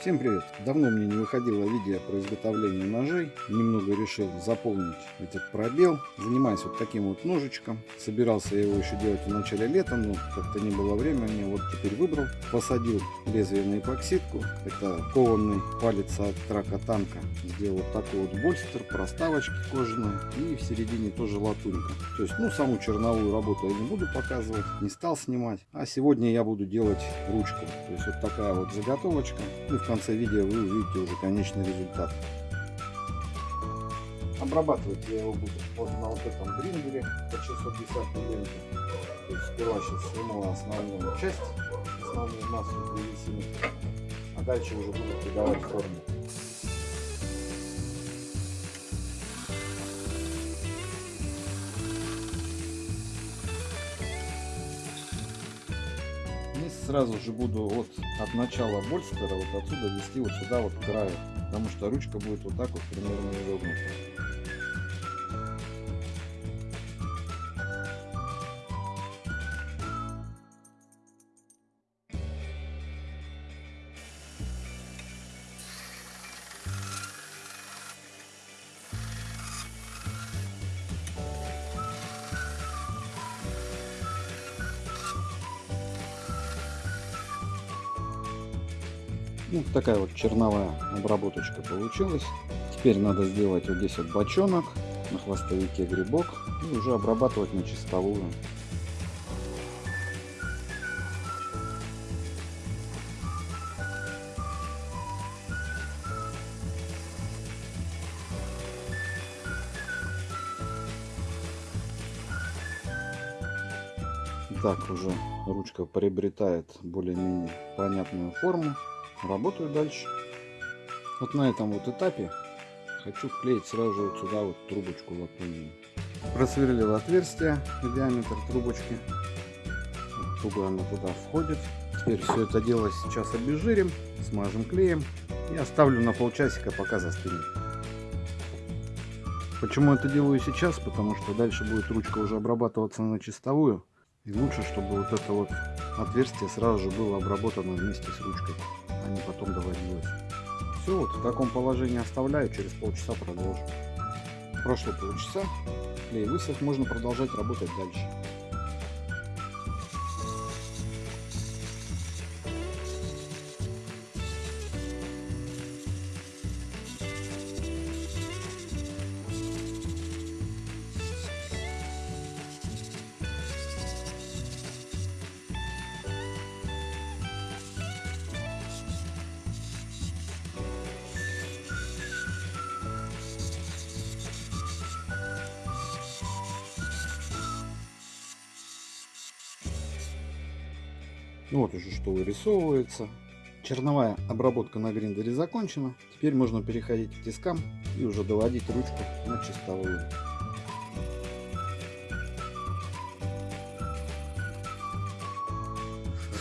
Всем привет! Давно мне не выходило видео про изготовление ножей. Немного решил заполнить этот пробел. Занимаюсь вот таким вот ножичком. Собирался я его еще делать в начале лета, но как-то не было времени. Вот теперь выбрал. Посадил лезвие на эпоксидку. Это кованный палец от трака танка. Сделал вот такой вот больстер, проставочки кожаные. И в середине тоже латунька. То есть, ну, саму черновую работу я не буду показывать. Не стал снимать. А сегодня я буду делать ручку. То есть, вот такая вот заготовочка. Ну, в конце видео вы увидите уже конечный результат. Обрабатывать я его буду вот на вот этом гриндере по 610 мм. То есть сперва сейчас сниму основную часть, основную массу древесины, а дальше уже буду придавать форму. Сразу же буду вот от начала больстера вот отсюда вести вот сюда вот к краю, потому что ручка будет вот так вот примерно изогнута. Ну, такая вот черновая обработочка получилась. Теперь надо сделать вот здесь вот бочонок, на хвостовике грибок и уже обрабатывать на чистовую. Так уже ручка приобретает более-менее понятную форму работаю дальше. Вот на этом вот этапе хочу вклеить сразу же вот сюда вот трубочку латунную. Просверлил отверстие диаметр трубочки. Туго она туда входит. Теперь все это дело сейчас обезжирим, смажем клеем и оставлю на полчасика, пока застынет. Почему это делаю сейчас? Потому что дальше будет ручка уже обрабатываться на чистовую. И лучше, чтобы вот это вот отверстие сразу же было обработано вместе с ручкой не потом доводилось. Все, вот в таком положении оставляю, через полчаса продолжу. Прошло полчаса, клей высох, можно продолжать работать дальше. Ну вот уже что вырисовывается. Черновая обработка на гриндере закончена. Теперь можно переходить к тискам и уже доводить ручку на чистовую.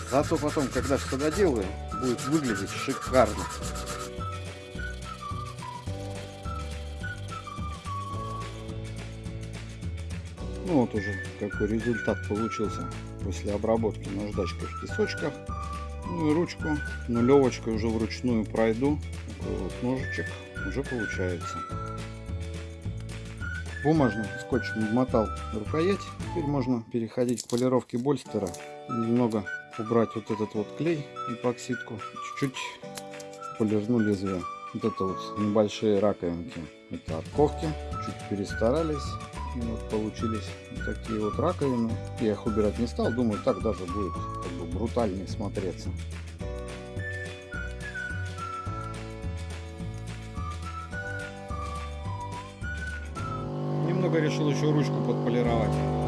Зато потом, когда что доделаю, будет выглядеть шикарно. Ну вот уже какой результат получился после обработки наждачкой в песочках. Ну и ручку нулевочкой уже вручную пройду. Такой вот ножичек уже получается. Бумажным скотчем обмотал рукоять. Теперь можно переходить к полировке больстера. Немного убрать вот этот вот клей эпоксидку. Чуть-чуть полирну лезвие. Вот это вот небольшие раковинки. Это от ковки. Чуть перестарались. Вот получились такие вот раковины. Я их убирать не стал, думаю, так даже будет как бы брутальнее смотреться. Немного решил еще ручку подполировать.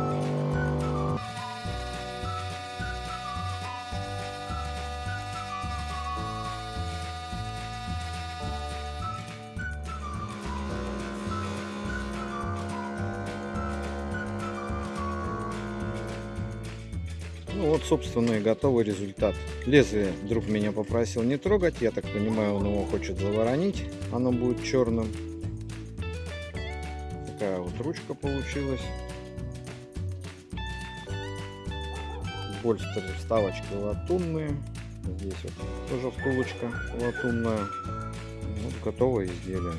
Ну вот, собственно, и готовый результат. Лезвие друг меня попросил не трогать. Я так понимаю, он его хочет заворонить. Оно будет черным. Такая вот ручка получилась. Больше вставочки латунные. Здесь вот тоже втулочка латунная. Вот готовое изделие.